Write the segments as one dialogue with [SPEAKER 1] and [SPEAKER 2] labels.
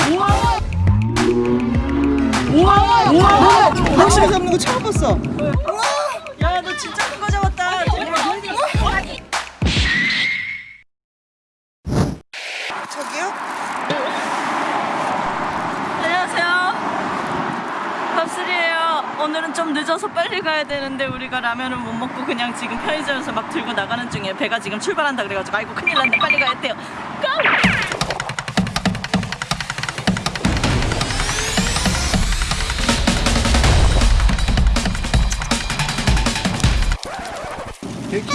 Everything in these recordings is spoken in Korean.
[SPEAKER 1] 우와! 우와! 낚시를 잡는 거 처음 봤어.
[SPEAKER 2] 야, 너 진짜 큰 거 잡았다.
[SPEAKER 1] 저기요?
[SPEAKER 2] 안녕하세요. 밥술이에요. 오늘은 좀 늦어서 빨리 가야 되는데 우리가 라면을 못 먹고 그냥 지금 편의점에서 막 들고 나가는 중에 배가 지금 출발한다 그래가지고 아이고 큰일 났네 빨리 가야 돼요. 고! 이렇게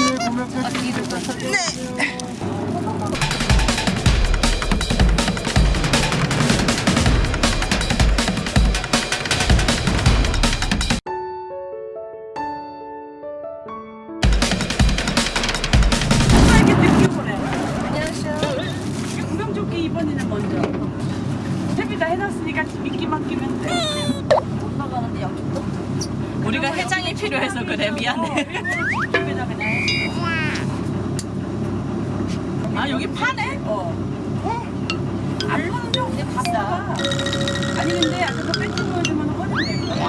[SPEAKER 2] 늦게 보내. 안녕하세요. 구명조끼 2번이는 먼저. 채비 다 해놨으니까 미끼 맡기면 돼. 엄마가 근데 여기 우리가 해장이 필요해서 그래 미안해. 아 여기 파네? 어. 안 파죠? 근데 비싸. 아니 근데 아까 그 뺏긴 거지만 거야.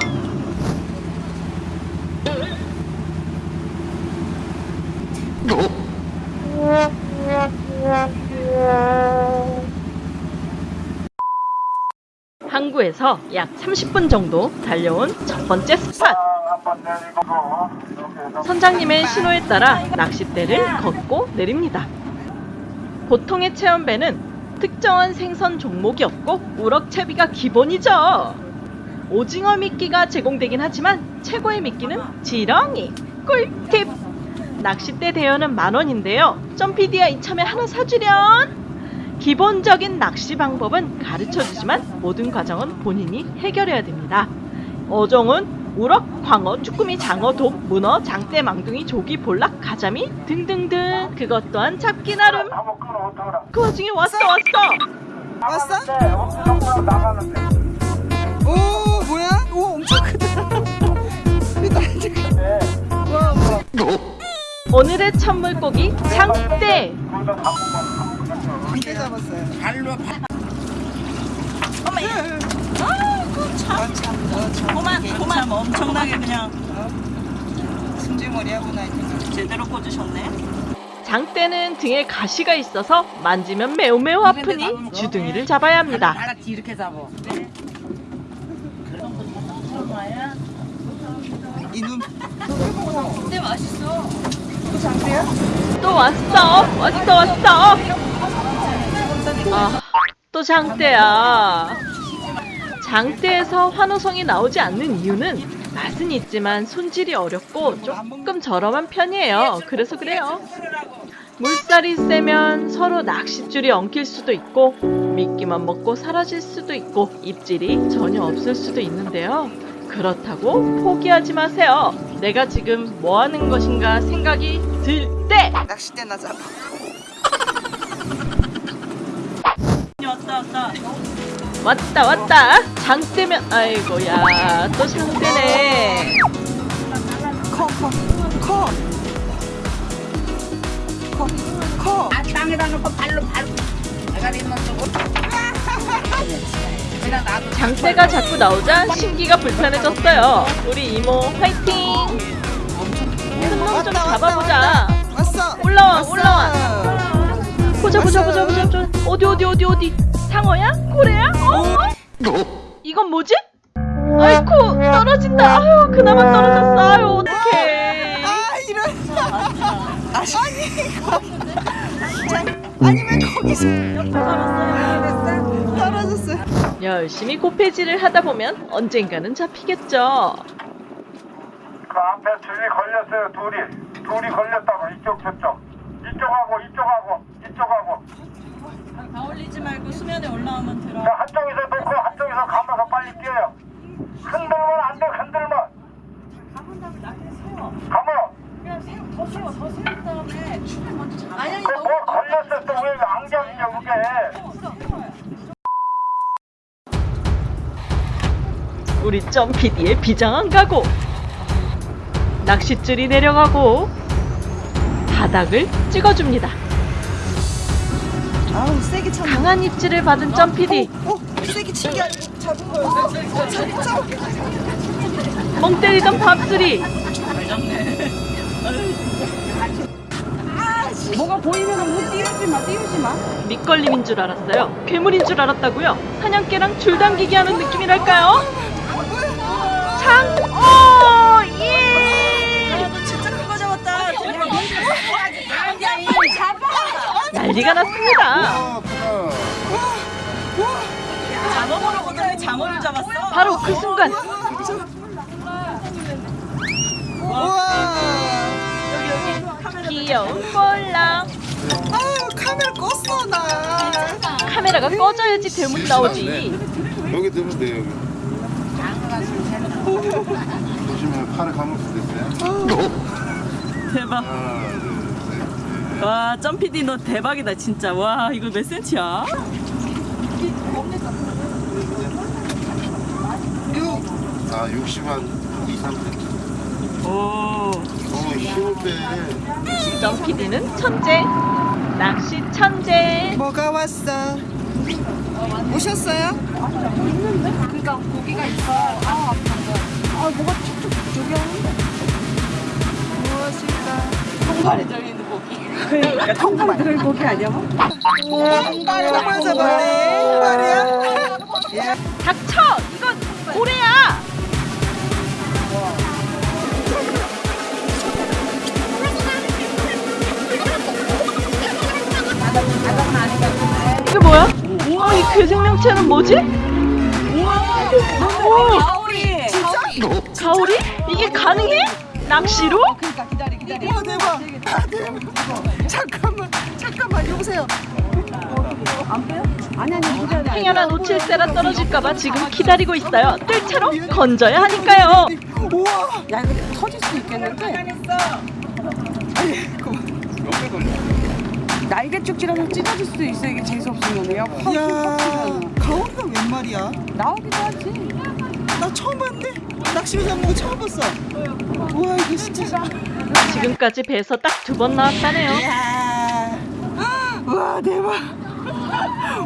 [SPEAKER 2] 항구에서 약 30분 정도 달려온 첫 번째 스팟. 선장님의 신호에 따라 낚싯대를 걷고 내립니다. 보통의 체험배는 특정한 생선 종목이 없고 우럭채비가 기본이죠. 오징어 미끼가 제공되긴 하지만 최고의 미끼는 지렁이. 꿀팁! 낚싯대 대여는 만 원인데요. 점피디야 이참에 하나 사주련! 기본적인 낚시 방법은 가르쳐 주지만 모든 과정은 본인이 해결해야 됩니다. 어종은 우럭, 광어, 쭈꾸미, 장어, 독, 문어, 장대, 망둥이, 조기, 볼락, 가자미 등등등 그것 또한 잡기 나름 그 와중에 왔어 왔어
[SPEAKER 1] 왔어? 오, 뭐야? 오, 엄청 크다. 와.
[SPEAKER 2] 오늘의 첫 물고기 장대
[SPEAKER 1] 한개 잡았어요.
[SPEAKER 2] 어머 아이 고
[SPEAKER 1] 아.
[SPEAKER 2] 고만
[SPEAKER 1] 이게
[SPEAKER 2] 고만
[SPEAKER 1] 참
[SPEAKER 2] 엄청나게 그냥
[SPEAKER 1] 승질머리 하구나, 이제.
[SPEAKER 2] 제대로 꽂으셨네. 장대는 등에 가시가 있어서 만지면 매우 매우 아프니 주둥이를 잡아야 합니다.
[SPEAKER 3] 알았지. 이렇게 잡어.
[SPEAKER 1] 이눈.
[SPEAKER 2] 근데 맛있어.
[SPEAKER 1] 또 장대야?
[SPEAKER 2] 또 왔어. 왔어. 왔어 아 또 장대야 장대에서 환호성이 나오지 않는 이유는 맛은 있지만 손질이 어렵고 조금 저렴한 편이에요. 그래서 그래요. 물살이 세면 서로 낚싯줄이 엉킬 수도 있고 미끼만 먹고 사라질 수도 있고 입질이 전혀 없을 수도 있는데요. 그렇다고 포기하지 마세요. 내가 지금 뭐 하는 것인가 생각이 들 때!
[SPEAKER 1] 낚싯대나 잡아.
[SPEAKER 2] 왔다 왔다 왔다 왔다 장대면 아이고 야 또 장대네
[SPEAKER 1] 커, 커, 커. 커, 커.
[SPEAKER 3] 아 땅에다 놓고 발로 발로. 내가 있는 쪽으로. 그냥 나도
[SPEAKER 2] 장대가 자꾸 나오자 신기가 불편해졌어요 우리 이모 화이팅 큰놈좀 잡아보자
[SPEAKER 1] 왔어.
[SPEAKER 2] 올라와. 올라와. 보자 보자 보자 보자 어디 어디 어디 어디 상어야? 고래야? 어? 이건 뭐지? 아이쿠 떨어진다 아유 그나마 떨어졌어 아유 어떡해
[SPEAKER 1] 아, 이런. 아니, 아니, 왜 거기서. 됐어? 떨어졌어요.
[SPEAKER 2] 열심히 고패질을 하다 보면 언젠가는 잡히겠죠
[SPEAKER 4] 그 앞에 줄이 걸렸어요 둘이 둘이 걸렸다고 이쪽 저쪽 이쪽하고 이쪽하고 이쪽하고
[SPEAKER 2] 다 올리지 말고 수면에 올라오면 들어.
[SPEAKER 4] 자, 한쪽에서 놓고 한쪽에서 감아서 빨리 뛰어요. 흔들면 안 돼 흔들면 감아.
[SPEAKER 2] 그냥 세워 더 세워 더 세운 다음에 줄을 먼저 잡아 아니 아니
[SPEAKER 4] 그뭐 걸렸어 또왜 안경이냐 그게?
[SPEAKER 2] 우리 점PD의 비장한 각오 낚싯줄이 내려가고 바닥을 찍어줍니다
[SPEAKER 1] 아우, 세게 쳤네.
[SPEAKER 2] 강한 입질을 받은 점PD
[SPEAKER 1] 어, 세게 치게 아니고 잡은 거였어? 어, 잡자.
[SPEAKER 2] 멍 때리던 밥술이
[SPEAKER 3] 뭐가 보이면 뭐 띄우지 마, 띄우지 마.
[SPEAKER 2] 밑걸림인 줄 알았어요. 괴물인 줄 알았다고요. 사냥개랑 줄 당기기 하는 느낌이랄까요? 장, 어, 난리가 났습니다.
[SPEAKER 1] 장어 보러 오더니 장어를 잡았어.
[SPEAKER 2] 바로 그 순간
[SPEAKER 1] 우와.
[SPEAKER 2] 귀여운 볼랑
[SPEAKER 1] 아유 카메라 껐어 나.
[SPEAKER 2] 카메라가 꺼져야지 대문 나오지.
[SPEAKER 5] 여기 들면 돼 여기. 보시면 팔을 감을 수도 있어요.
[SPEAKER 1] 대박. 와 점피디 너 대박이다 진짜. 와 이거 몇 센치야?
[SPEAKER 5] 아 60한 2, 3cm.
[SPEAKER 1] 오.
[SPEAKER 5] 어 힘을 빼.
[SPEAKER 2] 점PD는 천재, 낚시 천재.
[SPEAKER 1] 뭐가 왔어? 오셨어요?
[SPEAKER 3] 그러니까 고기가 있어. 아, 아, 뭐가 툭툭 저기 하는데.
[SPEAKER 1] 무엇일까?
[SPEAKER 3] 들어있는 고기. 그러니까 통발에 들어있는 고기 아니야? 뭐?
[SPEAKER 1] 정말 잡았네. 말이야.
[SPEAKER 2] 닥쳐! 이건 고래야! 이게 뭐야? 어, 이 괴생명체는 뭐지? 오,
[SPEAKER 3] 가오리.
[SPEAKER 2] 가오리? 이게 가능해? 낚시로?
[SPEAKER 3] 그러니까 기다리, 기다리.
[SPEAKER 1] 와 대박. 아, 대박. 잠깐만 잠깐만 여보세요.
[SPEAKER 3] 아니, 아니, 기다려.
[SPEAKER 2] 행여나 놓칠세라 떨어질까봐 지금 기다리고 있어요. 뜰채로 건져야 하니까요.
[SPEAKER 1] 우와.
[SPEAKER 3] 야, 이거 터질 수 있겠는데? 날개 쭉지라면 찢어질 수도 있어, 이게 재수 없으면. 야, 확, 야확
[SPEAKER 1] 가오리가 웬 말이야?
[SPEAKER 3] 나오기도 하지.
[SPEAKER 1] 나 처음 봤네. 낚시로 잡는 거 처음 봤어. 우와 이거 진짜.
[SPEAKER 2] 지금까지 배에서 딱 두 번 나왔다네요.
[SPEAKER 1] 이야. 우와 대박.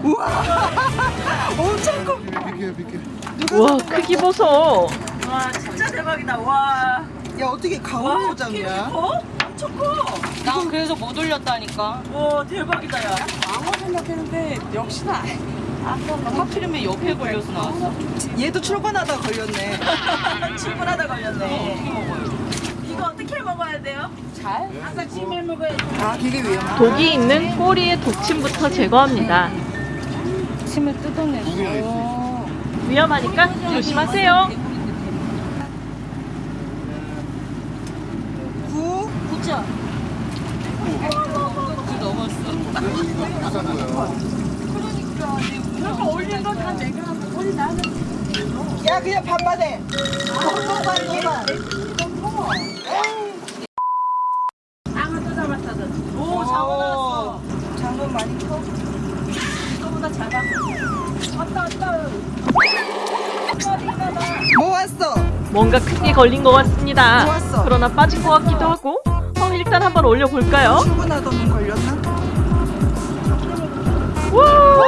[SPEAKER 1] 우와. 엄청 커.
[SPEAKER 5] 비켜 비켜.
[SPEAKER 2] 우와, 크기 보소.
[SPEAKER 1] 와 진짜 대박이다. 와. 야 어떻게 가오리를 잡냐? 엄청 커.
[SPEAKER 3] 나 그래서 못 올렸다니까.
[SPEAKER 1] 와 대박이다 야.
[SPEAKER 3] 방어 생각했는데, 역시나. 하필이면 옆에 걸려서 나왔어.
[SPEAKER 1] 얘도 출근하다 걸렸네. 출근하다 걸렸네. 이거 어떻게 먹어야 돼요?
[SPEAKER 3] 잘? 아까 찜해 먹어야지.
[SPEAKER 1] 아 되게 위험해.
[SPEAKER 2] 독이 있는 꼬리의 독침부터 제거합니다.
[SPEAKER 3] 침을 뜯어내.
[SPEAKER 5] 구경이 있어.
[SPEAKER 2] 위험하니까 조심하세요.
[SPEAKER 1] 구.
[SPEAKER 3] 구자. 구 넘었어.
[SPEAKER 5] 이거 비싼 거야.
[SPEAKER 3] 그러니까 올린 건다 내가 올린 나는
[SPEAKER 1] 야 그냥 반반해. 반반 반반.
[SPEAKER 3] 장어도 잡았거든.
[SPEAKER 1] 오 장어 나왔어. 장어 많이 커.
[SPEAKER 3] 이거보다 작아. 왔다 왔다.
[SPEAKER 1] 뭐 왔어?
[SPEAKER 2] 뭔가 크게 걸린 것 같습니다.
[SPEAKER 1] 좋았어.
[SPEAKER 2] 그러나 빠진 것 같기도 하고. 어, 일단 한번 올려볼까요?
[SPEAKER 1] 출근하던 걸렸나?
[SPEAKER 2] 우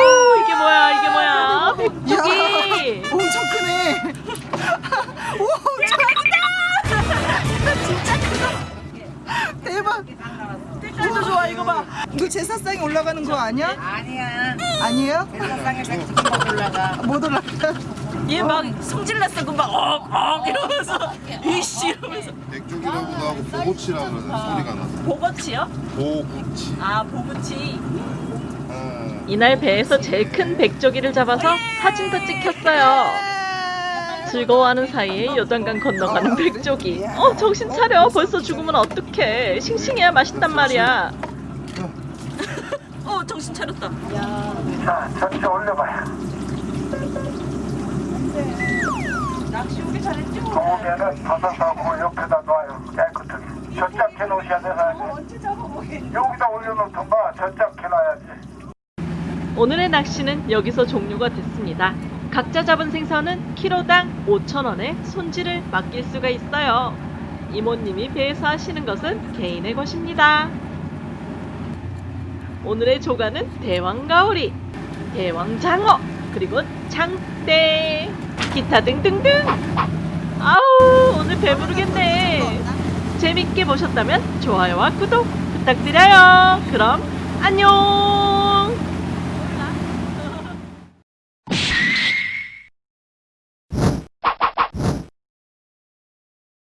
[SPEAKER 1] 아니야?
[SPEAKER 3] 아니야.
[SPEAKER 1] 아니에요?
[SPEAKER 3] 세상에 백두기가 올라가.
[SPEAKER 1] 못 올라가. 얘 막 성질났어 금방 억억 이러면서 이씨 이러면서
[SPEAKER 5] 백쪽이라고도 하고 보고치라고 그러는 소리가 나서.
[SPEAKER 1] 보거치요?
[SPEAKER 5] 보고치.
[SPEAKER 1] 아 보거치.
[SPEAKER 5] 아.
[SPEAKER 2] 이날 배에서 제일 큰 백조기를 잡아서 사진도 찍혔어요. 즐거워하는 사이에 요단강 건너가는 백조기. 어, 정신 차려. 벌써 죽으면 어떡해. 싱싱해야 맛있단 말이야.
[SPEAKER 1] 어 정신 차렸다.
[SPEAKER 4] 자, 전체 올려봐요.
[SPEAKER 1] 낚시 오기 잘했죠?
[SPEAKER 4] 좋으면은 바닥하고 옆에다 놔요. 깨끗하게. 저짝 해놓으셔야 되나? 여기다 올려놓던가 저짝 해놔야지.
[SPEAKER 2] 오늘의 낚시는 여기서 종료가 됐습니다. 각자 잡은 생선은 키로당 5,000원에 손질을 맡길 수가 있어요. 이모님이 배에서 하시는 것은 개인의 것입니다. 오늘의 조가는 대왕가오리, 대왕장어, 그리고 장대, 기타 등등등. 아우 오늘 배부르겠네. 재밌게 보셨다면 좋아요와 구독 부탁드려요. 그럼 안녕.